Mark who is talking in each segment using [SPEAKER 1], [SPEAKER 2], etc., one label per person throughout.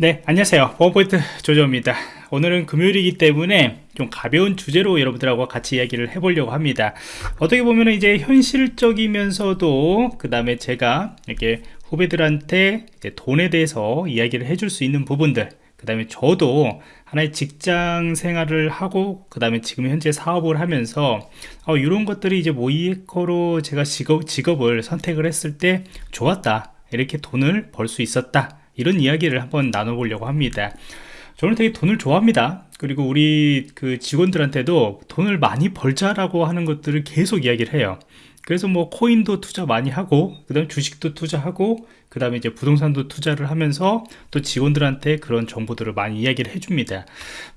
[SPEAKER 1] 네 안녕하세요. 보안포인트 조조입니다. 오늘은 금요일이기 때문에 좀 가벼운 주제로 여러분들하고 같이 이야기를 해보려고 합니다. 어떻게 보면 이제 현실적이면서도 그 다음에 제가 이렇게 후배들한테 돈에 대해서 이야기를 해줄 수 있는 부분들 그 다음에 저도 하나의 직장 생활을 하고 그 다음에 지금 현재 사업을 하면서 어, 이런 것들이 이제 모이에커로 제가 직업, 직업을 선택을 했을 때 좋았다. 이렇게 돈을 벌 수 있었다 이런 이야기를 한번 나눠보려고 합니다. 저는 되게 돈을 좋아합니다. 그리고 우리 그 직원들한테도 돈을 많이 벌자라고 하는 것들을 계속 이야기를 해요 그래서 뭐 코인도 투자 많이 하고 그 다음에 주식도 투자하고 그 다음에 이제 부동산도 투자를 하면서 또 직원들한테 그런 정보들을 많이 이야기를 해줍니다.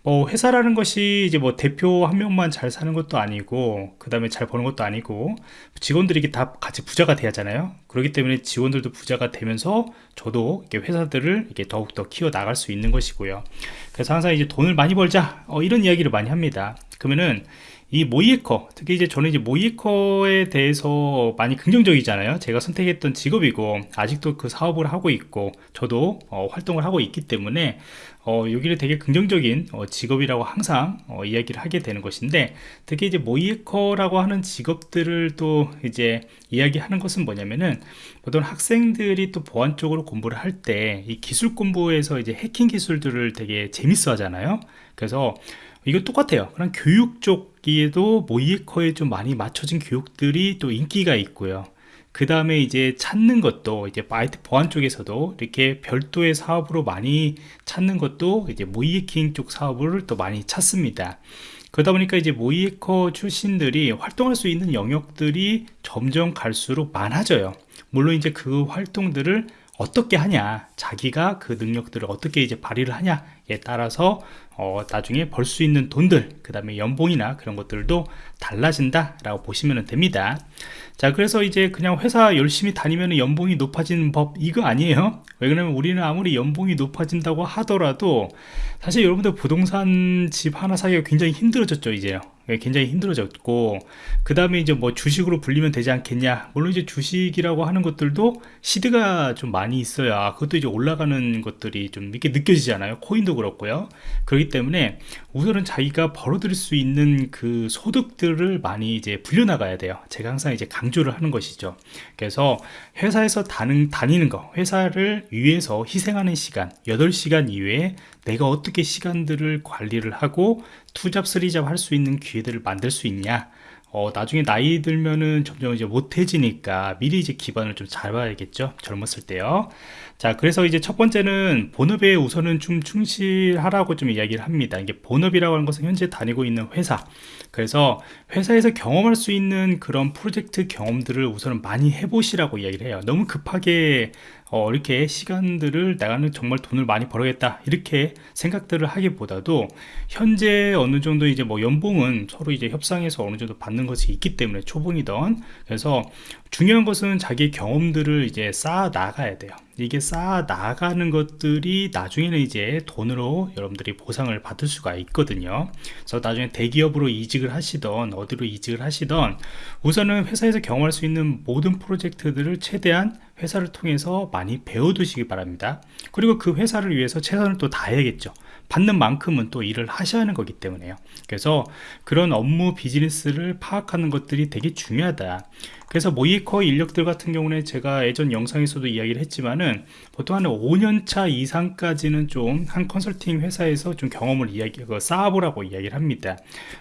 [SPEAKER 1] 뭐 회사라는 것이 이제 뭐 대표 한 명만 잘 사는 것도 아니고 그 다음에 잘 버는 것도 아니고 직원들이 다 같이 부자가 돼야 하잖아요. 그렇기 때문에 직원들도 부자가 되면서 저도 이렇게 회사들을 이렇게 더욱더 키워 나갈 수 있는 것이고요. 그래서 항상 이제 돈을 많이 벌자 어, 이런 이야기를 많이 합니다. 그러면은 이 모이에커 특히 이제 저는 이제 모이에커에 대해서 많이 긍정적이잖아요. 제가 선택했던 직업이고 아직도 그 사업을 하고 있고 저도 어, 활동을 하고 있기 때문에 어, 여기를 되게 긍정적인 어, 직업이라고 항상 어, 이야기를 하게 되는 것인데 특히 이제 모의해커라고 하는 직업들을 또 이제 이야기하는 것은 뭐냐면은 보통 학생들이 또 보안 쪽으로 공부를 할 때 이 기술 공부에서 이제 해킹 기술들을 되게 재밌어 하잖아요. 그래서 이거 똑같아요. 그런 교육 쪽에도 모의해커에 좀 많이 맞춰진 교육들이 또 인기가 있고요. 그 다음에 이제 찾는 것도 이제 바이트 보안 쪽에서도 이렇게 별도의 사업으로 많이 찾는 것도 이제 모의해킹 쪽 사업을 또 많이 찾습니다. 그러다 보니까 이제 모이에커 출신들이 활동할 수 있는 영역들이 점점 갈수록 많아져요. 물론 이제 그 활동들을 어떻게 하냐 자기가 그 능력들을 어떻게 이제 발휘를 하냐 에 따라서 어, 나중에 벌 수 있는 돈들 그 다음에 연봉이나 그런 것들도 달라진다 라고 보시면 됩니다. 자 그래서 이제 그냥 회사 열심히 다니면 연봉이 높아지는 법 이거 아니에요? 왜 그러면 우리는 아무리 연봉이 높아진다고 하더라도 사실 여러분들 부동산 집 하나 사기가 굉장히 힘들어졌죠 이제요. 예, 굉장히 힘들어졌고 그 다음에 이제 뭐 주식으로 불리면 되지 않겠냐? 물론 이제 주식이라고 하는 것들도 시드가 좀 많이 있어야 그것도 이제 올라가는 것들이 좀 이렇게 느껴지잖아요. 코인도 그렇고요. 그렇기 때문에 우선은 자기가 벌어들일 수 있는 그 소득들을 많이 이제 불려나가야 돼요. 제가 항상 이제 강조를 하는 것이죠. 그래서 회사에서 다는, 다니는 거 회사를 위해서 희생하는 시간 8시간 이외에 내가 어떻게 시간들을 관리를 하고 투잡 쓰리잡 할 수 있는 기회들을 만들 수 있냐? 어, 나중에 나이 들면은 점점 이제 못해지니까 미리 이제 기반을 좀 잘 봐야겠죠? 젊었을 때요. 자 그래서 이제 첫 번째는 본업에 우선은 좀 충실하라고 좀 이야기를 합니다. 이게 본업이라고 하는 것은 현재 다니고 있는 회사. 그래서 회사에서 경험할 수 있는 그런 프로젝트 경험들을 우선은 많이 해보시라고 이야기를 해요. 너무 급하게 어, 이렇게 시간들을 나가는 정말 돈을 많이 벌어야겠다. 이렇게 생각들을 하기보다도 현재 어느 정도 이제 뭐 연봉은 서로 이제 협상해서 어느 정도 받는 것이 있기 때문에 초봉이던. 그래서 중요한 것은 자기 경험들을 이제 쌓아 나가야 돼요. 이게 쌓아 나가는 것들이 나중에는 이제 돈으로 여러분들이 보상을 받을 수가 있거든요. 그래서 나중에 대기업으로 이직을 하시던 어디로 이직을 하시던 우선은 회사에서 경험할 수 있는 모든 프로젝트들을 최대한 회사를 통해서 많이 배워두시기 바랍니다. 그리고 그 회사를 위해서 최선을 또 다해야겠죠. 받는 만큼은 또 일을 하셔야 하는 거기 때문에요. 그래서 그런 업무 비즈니스를 파악하는 것들이 되게 중요하다 그래서 모이커 인력들 같은 경우는 제가 예전 영상에서도 이야기를 했지만은 보통 한 5년차 이상까지는 좀 한 컨설팅 회사에서 좀 경험을 이야기 그 쌓아보라고 이야기를 합니다.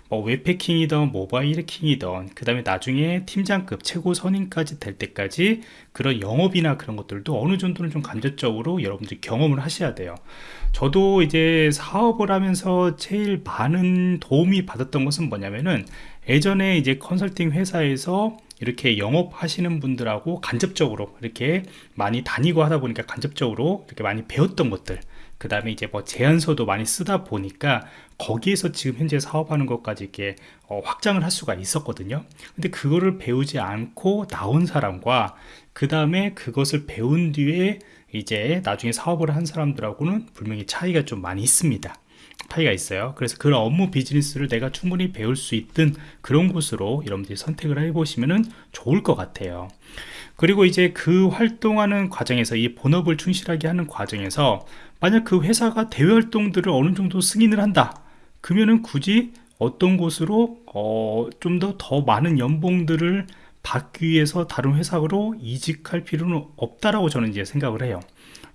[SPEAKER 1] 뭐 웹패킹이든 모바일 해킹이든 그 다음에 나중에 팀장급 최고 선임까지 될 때까지 그런 영업이나 그런 것들도 어느 정도는 좀 간접적으로 여러분들이 경험을 하셔야 돼요. 저도 이제 사업을 하면서 제일 많은 도움이 받았던 것은 뭐냐면은 예전에 이제 컨설팅 회사에서 이렇게 영업하시는 분들하고 간접적으로 이렇게 많이 다니고 하다 보니까 간접적으로 이렇게 많이 배웠던 것들 그 다음에 이제 뭐 제안서도 많이 쓰다 보니까 거기에서 지금 현재 사업하는 것까지 이렇게 어, 확장을 할 수가 있었거든요. 근데 그거를 배우지 않고 나온 사람과 그 다음에 그것을 배운 뒤에 이제 나중에 사업을 한 사람들하고는 분명히 차이가 좀 많이 있습니다 차이가 있어요. 그래서 그런 업무 비즈니스를 내가 충분히 배울 수 있던 그런 곳으로 여러분들이 선택을 해보시면 좋을 것 같아요. 그리고 이제 그 활동하는 과정에서 이 본업을 충실하게 하는 과정에서 만약 그 회사가 대외 활동들을 어느 정도 승인을 한다 그러면은 굳이 어떤 곳으로 어, 좀 더 더 많은 연봉들을 받기 위해서 다른 회사로 이직할 필요는 없다라고 저는 이제 생각을 해요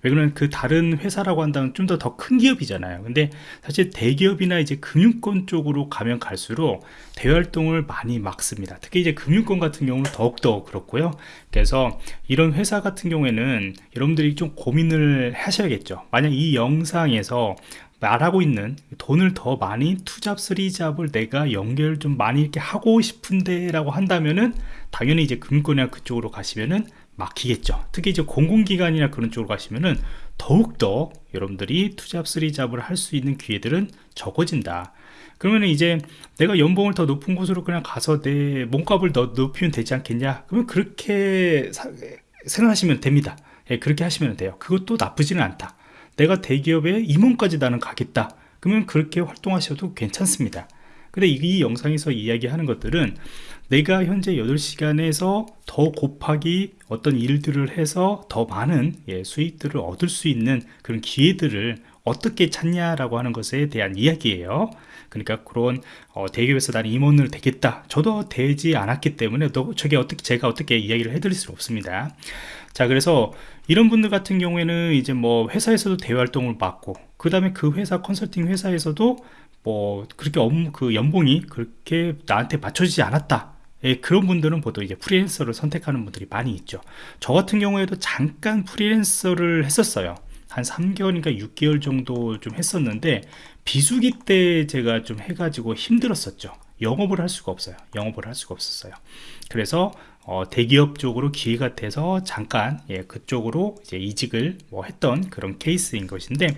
[SPEAKER 1] 왜 그러면 그 다른 회사라고 한다면 좀 더 더 큰 기업이잖아요. 근데 사실 대기업이나 이제 금융권 쪽으로 가면 갈수록 대활동을 많이 막습니다. 특히 이제 금융권 같은 경우는 더욱더 그렇고요. 그래서 이런 회사 같은 경우에는 여러분들이 좀 고민을 하셔야겠죠. 만약 이 영상에서 말하고 있는 돈을 더 많이 투잡 쓰리잡을 내가 연결 좀 많이 이렇게 하고 싶은데 라고 한다면은 당연히 이제 금권이나 그쪽으로 가시면은 막히겠죠. 특히 이제 공공기관이나 그런 쪽으로 가시면은 더욱더 여러분들이 투잡 쓰리잡을 할 수 있는 기회들은 적어진다. 그러면 이제 내가 연봉을 더 높은 곳으로 그냥 가서 내 몸값을 더 높이면 되지 않겠냐? 그러면 그렇게 사, 생각하시면 됩니다. 예, 그렇게 하시면 돼요. 그것도 나쁘지는 않다. 내가 대기업에 임원까지 나는 가겠다. 그러면 그렇게 활동하셔도 괜찮습니다. 근데 이 영상에서 이야기하는 것들은 내가 현재 8시간에서 더 곱하기 어떤 일들을 해서 더 많은 예, 수익들을 얻을 수 있는 그런 기회들을 어떻게 찾냐라고 하는 것에 대한 이야기예요. 그러니까 그런 어, 대기업에서 나는 임원을 되겠다. 저도 되지 않았기 때문에 또 저게 어떻게 제가 어떻게 이야기를 해드릴 수 없습니다. 자 그래서 이런 분들 같은 경우에는 이제 뭐 회사에서도 대외 활동을 맡고 그 다음에 그 회사 컨설팅 회사에서도 뭐 그렇게 업무 그 연봉이 그렇게 나한테 맞춰지지 않았다 예, 그런 분들은 보통 이제 프리랜서를 선택하는 분들이 많이 있죠. 저 같은 경우에도 잠깐 프리랜서를 했었어요. 한 3개월인가 6개월 정도 좀 했었는데 비수기 때 제가 좀 해가지고 힘들었었죠. 영업을 할 수가 없어요. 영업을 할 수가 없었어요. 그래서 어, 대기업 쪽으로 기회가 돼서 잠깐 예, 그쪽으로 이제 이직을 뭐 했던 그런 케이스인 것인데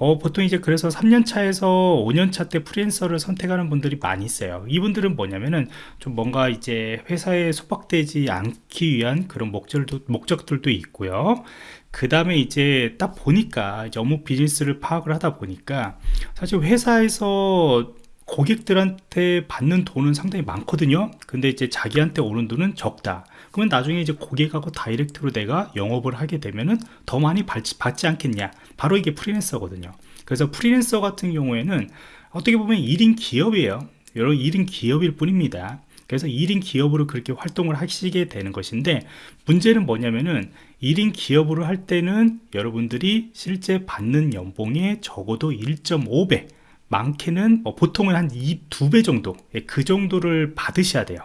[SPEAKER 1] 어, 보통 이제 그래서 3년차에서 5년차 때 프리랜서를 선택하는 분들이 많이 있어요. 이분들은 뭐냐면은 좀 뭔가 이제 회사에 속박되지 않기 위한 그런 목적도, 목적들도 있고요. 그 다음에 이제 딱 보니까 이제 업무 비즈니스를 파악을 하다 보니까 사실 회사에서 고객들한테 받는 돈은 상당히 많거든요. 근데 이제 자기한테 오는 돈은 적다. 그러면 나중에 이제 고객하고 다이렉트로 내가 영업을 하게 되면은 더 많이 받지, 받지 않겠냐 바로 이게 프리랜서거든요. 그래서 프리랜서 같은 경우에는 어떻게 보면 1인 기업이에요. 여러 1인 기업일 뿐입니다. 그래서 1인 기업으로 그렇게 활동을 하시게 되는 것인데 문제는 뭐냐면은 1인 기업으로 할 때는 여러분들이 실제 받는 연봉의 적어도 1.5배 많게는 뭐 보통은 한 2, 2배 정도 예, 그 정도를 받으셔야 돼요.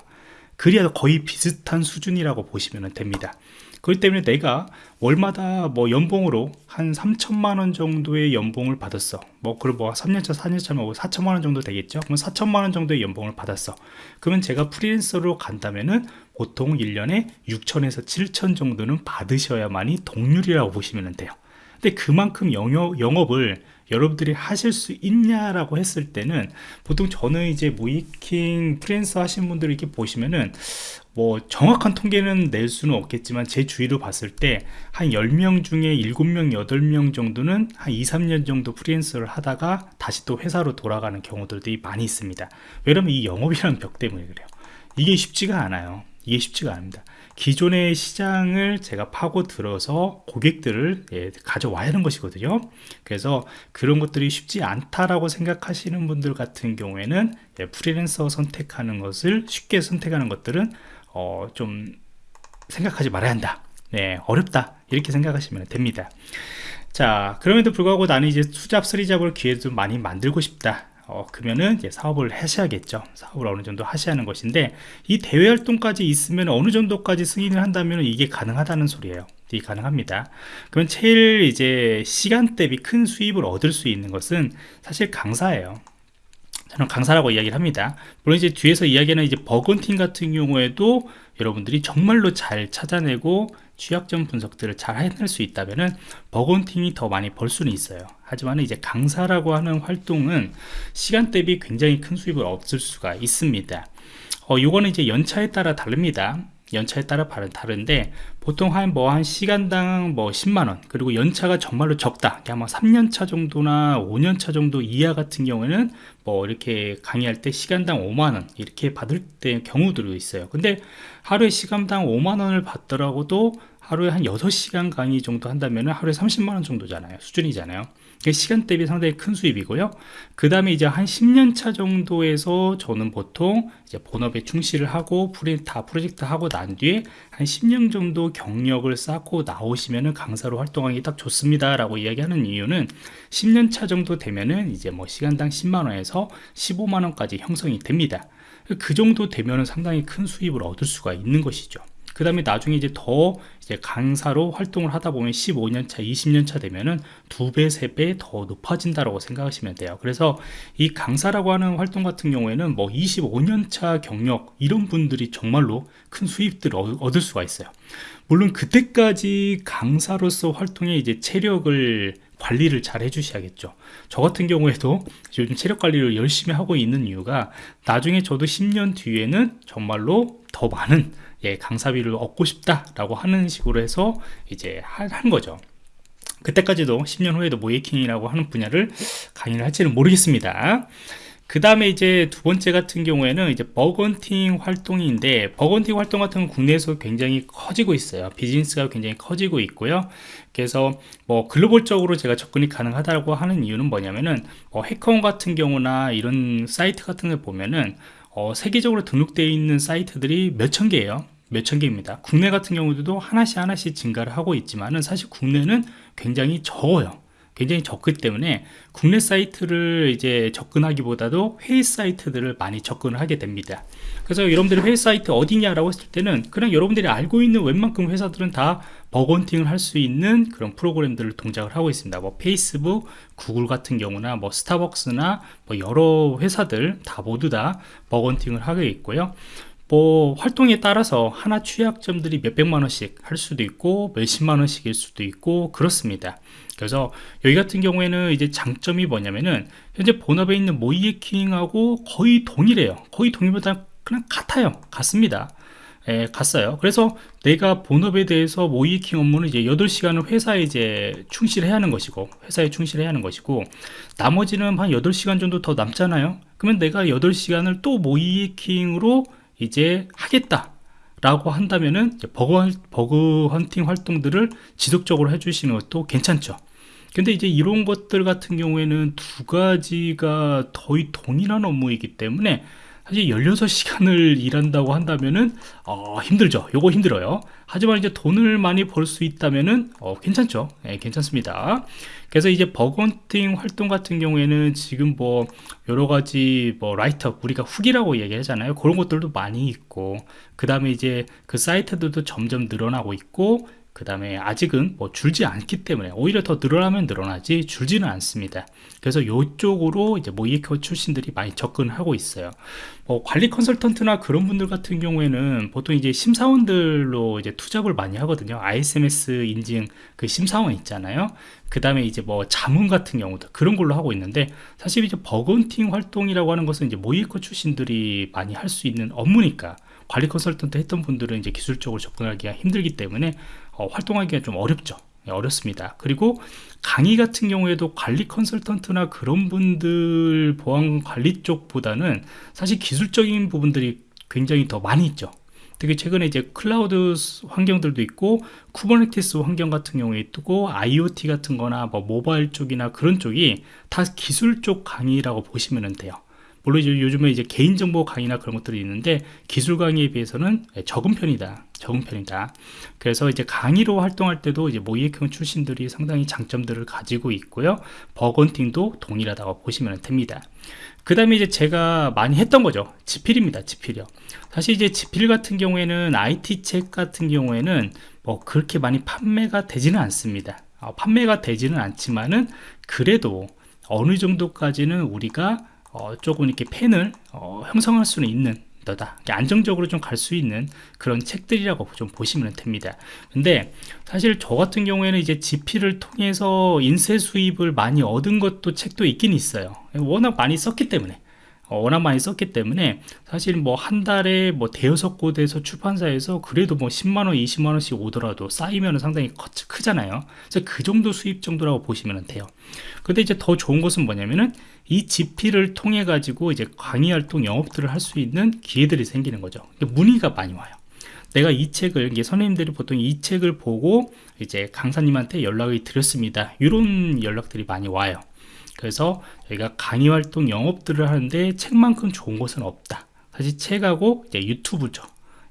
[SPEAKER 1] 그래야 거의 비슷한 수준이라고 보시면 됩니다 그렇기 때문에 내가 월마다 뭐 연봉으로 한 3천만 원 정도의 연봉을 받았어. 뭐 그럼 뭐 3년차 4년차면 4천만 원 정도 되겠죠? 그럼 4천만 원 정도의 연봉을 받았어. 그러면 제가 프리랜서로 간다면은 보통 1년에 6천에서 7천 정도는 받으셔야만이 동률이라고 보시면 돼요. 근데 그만큼 영업, 영업을 여러분들이 하실 수 있냐라고 했을 때는 보통 저는 이제 모이킹 프리랜서 하신 분들 이렇게 보시면은 뭐 정확한 통계는 낼 수는 없겠지만 제 주위로 봤을 때 한 10명 중에 7명 8명 정도는 한 2, 3년 정도 프리랜서를 하다가 다시 또 회사로 돌아가는 경우들도 많이 있습니다. 왜냐면 이 영업이라는 벽 때문에 그래요. 이게 쉽지가 않아요. 이게 쉽지가 않습니다 기존의 시장을 제가 파고 들어서 고객들을 예, 가져와야 하는 것이거든요. 그래서 그런 것들이 쉽지 않다라고 생각하시는 분들 같은 경우에는 예, 프리랜서 선택하는 것을 쉽게 선택하는 것들은 어, 좀 생각하지 말아야 한다. 네, 어렵다. 이렇게 생각하시면 됩니다. 자 그럼에도 불구하고 나는 이제 투잡 쓰리잡을 기회도 많이 만들고 싶다 어, 그러면은 이제 사업을 하셔야겠죠. 사업을 어느 정도 하셔야 하는 것인데 이 대외 활동까지 있으면 어느 정도까지 승인을 한다면 이게 가능하다는 소리예요. 이게 가능합니다. 그러면 제일 이제 시간 대비 큰 수입을 얻을 수 있는 것은 사실 강사예요 저는 강사라고 이야기를 합니다. 물론 이제 뒤에서 이야기하는 이제 bug hunting 같은 경우에도 여러분들이 정말로 잘 찾아내고 취약점 분석들을 잘 해낼 수 있다면 bug hunting이 더 많이 벌 수는 있어요. 하지만 이제 강사라고 하는 활동은 시간 대비 굉장히 큰 수입을 얻을 수가 있습니다. 어, 요거는 이제 연차에 따라 다릅니다 연차에 따라 다른데 보통 한 뭐 한 시간당 뭐 10만원 그리고 연차가 정말로 적다. 아마 3년차 정도나 5년차 정도 이하 같은 경우에는 뭐 이렇게 강의할 때 시간당 5만원 이렇게 받을 때 경우들도 있어요. 근데 하루에 시간당 5만원을 받더라고도 하루에 한 6시간 강의 정도 한다면 하루에 30만원 정도잖아요. 수준이잖아요 시간 대비 상당히 큰 수입이고요. 그 다음에 이제 한 10년 차 정도에서 저는 보통 이제 본업에 충실을 하고 다 프로젝트 하고 난 뒤에 한 10년 정도 경력을 쌓고 나오시면은 강사로 활동하기 딱 좋습니다 라고 이야기하는 이유는 10년 차 정도 되면은 이제 뭐 시간당 10만원에서 15만원까지 형성이 됩니다. 그 정도 되면은 상당히 큰 수입을 얻을 수가 있는 것이죠 그 다음에 나중에 이제 더 이제 강사로 활동을 하다 보면 15년차 20년차 되면은 두 배 세 배 더 높아진다라고 생각하시면 돼요. 그래서 이 강사라고 하는 활동 같은 경우에는 뭐 25년차 경력 이런 분들이 정말로 큰 수입들을 얻을 수가 있어요. 물론 그때까지 강사로서 활동에 이제 체력을 관리를 잘 해주셔야겠죠 저 같은 경우에도 요즘 체력 관리를 열심히 하고 있는 이유가 나중에 저도 10년 뒤에는 정말로 더 많은 예, 강사비를 얻고 싶다라고 하는 식으로 해서 이제 한 거죠. 그때까지도 10년 후에도 모의해킹이라고 하는 분야를 강의를 할지는 모르겠습니다. 그 다음에 이제 두 번째 같은 경우에는 이제 bug hunting 활동인데 bug hunting 활동 같은 건 국내에서 굉장히 커지고 있어요. 비즈니스가 굉장히 커지고 있고요. 그래서 뭐 글로벌적으로 제가 접근이 가능하다고 하는 이유는 뭐냐면은 뭐 HackerOne 같은 경우나 이런 사이트 같은 걸 보면은 어, 세계적으로 등록되어 있는 사이트들이 몇 천 개예요. 몇천 개입니다. 국내 같은 경우도 하나씩 하나씩 증가를 하고 있지만은 사실 국내는 굉장히 적어요 굉장히 적기 때문에 국내 사이트를 이제 접근하기보다도 해외 사이트들을 많이 접근을 하게 됩니다. 그래서 여러분들이 해외 사이트 어디냐라고 했을 때는 그냥 여러분들이 알고 있는 웬만큼 회사들은 다 버건팅을 할 수 있는 그런 프로그램들을 동작을 하고 있습니다. 뭐 페이스북, 구글 같은 경우나 뭐 스타벅스나 뭐 여러 회사들 다 모두 다 버건팅을 하고 있고요 뭐 활동에 따라서 하나 취약점들이 몇백만원씩 할 수도 있고 몇십만원씩일 수도 있고 그렇습니다 그래서 여기 같은 경우에는 이제 장점이 뭐냐면은 현재 본업에 있는 모이에킹하고 거의 동일해요 거의 동일보다 그냥 같아요 같습니다 예, 갔어요. 그래서 내가 본업에 대해서 모이킹 업무는 이제 8시간을 회사에 이제 충실해야 하는 것이고, 회사에 충실해야 하는 것이고, 나머지는 한 8시간 정도 더 남잖아요. 그러면 내가 8시간을 또 모이킹으로 이제 하겠다 라고 한다면은 버그, 버그 헌팅 활동들을 지속적으로 해주시는 것도 괜찮죠. 근데 이제 이런 것들 같은 경우에는 두 가지가 거의 동일한 업무이기 때문에 사실 16시간을 일한다고 한다면은 어, 힘들죠. 요거 힘들어요. 하지만 이제 돈을 많이 벌 수 있다면은 어, 괜찮죠. 네, 괜찮습니다. 그래서 이제 bug hunting 활동 같은 경우에는 지금 뭐 여러가지 뭐 write-up 우리가 후기라고 얘기하잖아요. 그런 것들도 많이 있고 그 다음에 이제 그 사이트들도 점점 늘어나고 있고 그 다음에 아직은 뭐 줄지 않기 때문에 오히려 더 늘어나면 늘어나지 줄지는 않습니다. 그래서 이쪽으로 이제 모의해커 출신들이 많이 접근하고 있어요. 뭐 관리 컨설턴트나 그런 분들 같은 경우에는 보통 이제 심사원들로 이제 투잡을 많이 하거든요. ISMS 인증 그 심사원 있잖아요. 그 다음에 이제 뭐 자문 같은 경우도 그런 걸로 하고 있는데 사실 이제 bug hunting 활동이라고 하는 것은 이제 모의해커 출신들이 많이 할 수 있는 업무니까 관리 컨설턴트 했던 분들은 이제 기술적으로 접근하기가 힘들기 때문에 어, 활동하기가 좀 어렵죠. 네, 어렵습니다. 그리고 강의 같은 경우에도 관리 컨설턴트나 그런 분들 보안 관리 쪽보다는 사실 기술적인 부분들이 굉장히 더 많이 있죠. 특히 최근에 이제 클라우드 환경들도 있고 Kubernetes 환경 같은 경우에 있고 IoT 같은 거나 뭐 모바일 쪽이나 그런 쪽이 다 기술 쪽 강의라고 보시면 돼요 물론 요즘에 이제 개인정보 강의나 그런 것들이 있는데 기술 강의에 비해서는 적은 편이다. 적은 편이다. 그래서 이제 강의로 활동할 때도 이제 모의해커 출신들이 상당히 장점들을 가지고 있고요. bug hunting도 동일하다고 보시면 됩니다. 그 다음에 이제 제가 많이 했던 거죠. 지필입니다. 지필이요. 사실 이제 지필 같은 경우에는 IT 책 같은 경우에는 뭐 그렇게 많이 판매가 되지는 않습니다. 어, 판매가 되지는 않지만은 그래도 어느 정도까지는 우리가 어, 조금 이렇게 펜을 어, 형성할 수는 있는 너다. 안정적으로 좀 갈 수 있는 그런 책들이라고 좀 보시면 됩니다. 근데 사실 저 같은 경우에는 이제 GP를 통해서 인쇄 수입을 많이 얻은 것도 책도 있긴 있어요. 워낙 많이 썼기 때문에. 어, 워낙 많이 썼기 때문에 사실 뭐 한 달에 뭐 대여섯 곳에서 출판사에서 그래도 뭐 10만원 20만원씩 오더라도 쌓이면 상당히 크잖아요. 그래서 그 정도 수입 정도라고 보시면 돼요. 근데 이제 더 좋은 것은 뭐냐면은 이 GP를 통해 가지고 이제 강의 활동 영업들을 할 수 있는 기회들이 생기는 거죠. 문의가 많이 와요. 내가 이 책을 이게 선생님들이 보통 이 책을 보고 이제 강사님한테 연락을 드렸습니다. 이런 연락들이 많이 와요 그래서 저희가 강의 활동 영업들을 하는데 책만큼 좋은 것은 없다. 사실 책하고 유튜브죠.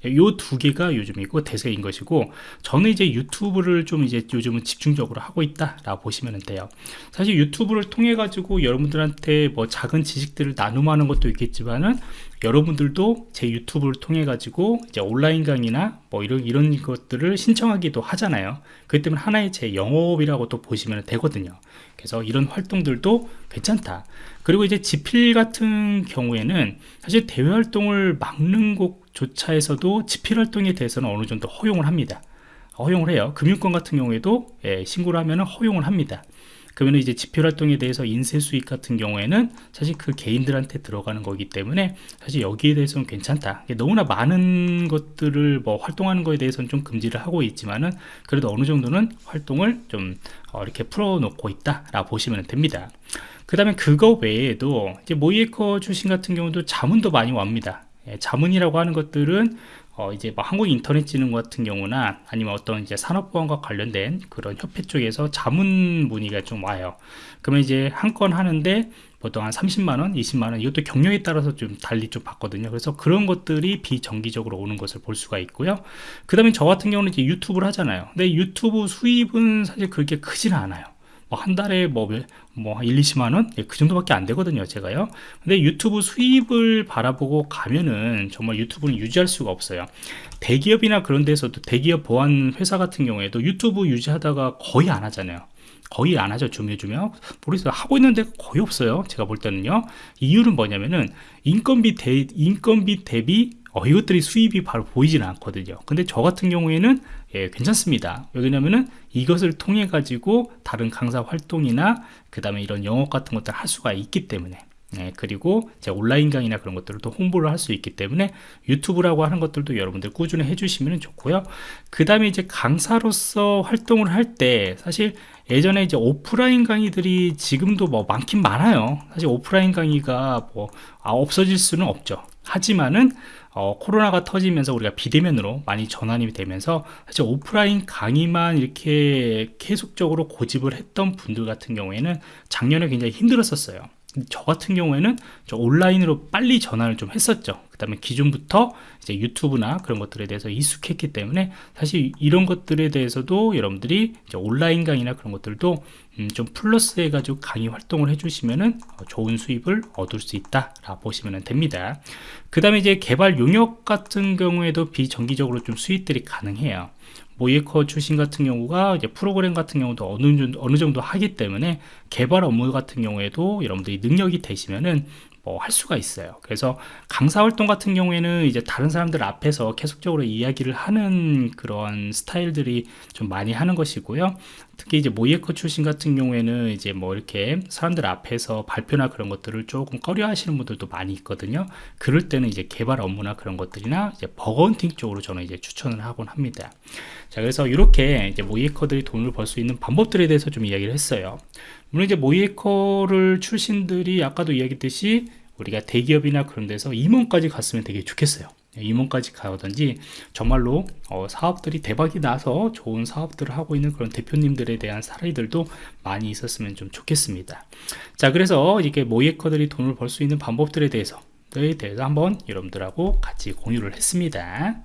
[SPEAKER 1] 요 두 개가 요즘이고 대세인 것이고 저는 이제 유튜브를 좀 이제 요즘은 집중적으로 하고 있다라고 보시면 돼요. 사실 유튜브를 통해 가지고 여러분들한테 뭐 작은 지식들을 나눔하는 것도 있겠지만은 여러분들도 제 유튜브를 통해 가지고 이제 온라인 강의나 뭐 이런 이런 것들을 신청하기도 하잖아요. 그렇기 때문에 하나의 제 영업이라고 또 보시면 되거든요. 그래서 이런 활동들도 괜찮다. 그리고 이제 지필 같은 경우에는 사실 대외 활동을 막는 곳조차에서도 지필 활동에 대해서는 어느 정도 허용을 합니다. 허용을 해요. 금융권 같은 경우에도 예, 신고를 하면 허용을 합니다 그러면 이제 지표 활동에 대해서 인쇄 수익 같은 경우에는 사실 그 개인들한테 들어가는 거기 때문에 사실 여기에 대해서는 괜찮다. 너무나 많은 것들을 뭐 활동하는 거에 대해서는 좀 금지를 하고 있지만은 그래도 어느 정도는 활동을 좀 어, 이렇게 풀어놓고 있다 라 보시면 됩니다. 그 다음에 그거 외에도 이제 모이에커 출신 같은 경우도 자문도 많이 옵니다. 예, 자문이라고 하는 것들은 어 이제 뭐 한국 인터넷진흥 같은 경우나 아니면 어떤 이제 산업보안과 관련된 그런 협회 쪽에서 자문 문의가 좀 와요. 그러면 이제 한 건 하는데 보통 한 30만원, 20만원 이것도 경력에 따라서 좀 달리 좀 받거든요. 그래서 그런 것들이 비정기적으로 오는 것을 볼 수가 있고요. 그 다음에 저 같은 경우는 이제 유튜브를 하잖아요. 근데 유튜브 수입은 사실 그렇게 크지는 않아요. 뭐한 달에 뭐, 뭐 1, 20만원? 예, 그 정도밖에 안 되거든요, 제가요. 근데 유튜브 수입을 바라보고 가면은 정말 유튜브는 유지할 수가 없어요. 대기업이나 그런 데서도 대기업 보안 회사 같은 경우에도 유튜브 유지하다가 거의 안 하잖아요. 거의 안 하죠 주며주며 모르겠어요 하고 있는데 거의 없어요 제가 볼 때는요 이유는 뭐냐면은 인건비 대 인건비 대비 어, 이것들이 수입이 바로 보이지는 않거든요 근데 저 같은 경우에는 예, 괜찮습니다 왜냐면은 이것을 통해 가지고 다른 강사 활동이나 그 다음에 이런 영업 같은 것들 할 수가 있기 때문에 네, 그리고 이제 온라인 강의나 그런 것들을 또 홍보를 할 수 있기 때문에 유튜브라고 하는 것들도 여러분들 꾸준히 해주시면 좋고요. 그 다음에 이제 강사로서 활동을 할 때 사실 예전에 이제 오프라인 강의들이 지금도 뭐 많긴 많아요. 사실 오프라인 강의가 뭐 아, 없어질 수는 없죠. 하지만은 어, 코로나가 터지면서 우리가 비대면으로 많이 전환이 되면서 사실 오프라인 강의만 이렇게 계속적으로 고집을 했던 분들 같은 경우에는 작년에 굉장히 힘들었었어요. 저 같은 경우에는 저 온라인으로 빨리 전환을 좀 했었죠. 그 다음에 기존부터 이제 유튜브나 그런 것들에 대해서 익숙했기 때문에 사실 이런 것들에 대해서도 여러분들이 온라인 강의나 그런 것들도 음 좀 플러스 해가지고 강의 활동을 해주시면은 어, 좋은 수입을 얻을 수 있다 라 보시면 됩니다. 그 다음에 이제 개발 용역 같은 경우에도 비정기적으로 좀 수익들이 가능해요 모이에커 출신 같은 경우가 이제 프로그램 같은 경우도 어느 어느 정도 하기 때문에 개발 업무 같은 경우에도 여러분들이 능력이 되시면은 뭐 할 수가 있어요. 그래서 강사 활동 같은 경우에는 이제 다른 사람들 앞에서 계속적으로 이야기를 하는 그런 스타일들이 좀 많이 하는 것이고요 특히 이제 모이에커 출신 같은 경우에는 이제 뭐 이렇게 사람들 앞에서 발표나 그런 것들을 조금 꺼려 하시는 분들도 많이 있거든요. 그럴 때는 이제 개발 업무나 그런 것들이나 이제 버건팅 쪽으로 저는 이제 추천을 하곤 합니다. 자 그래서 이렇게 이제 모이에커들이 돈을 벌 수 있는 방법들에 대해서 좀 이야기를 했어요. 물론 이제 모이에커를 출신들이 아까도 이야기했듯이 우리가 대기업이나 그런 데서 임원까지 갔으면 되게 좋겠어요. 예, 임원까지 가든지 정말로 어, 사업들이 대박이 나서 좋은 사업들을 하고 있는 그런 대표님들에 대한 사례들도 많이 있었으면 좀 좋겠습니다. 자 그래서 이게 모이에커들이 돈을 벌 수 있는 방법들에 대해서 대해서 한번 여러분들하고 같이 공유를 했습니다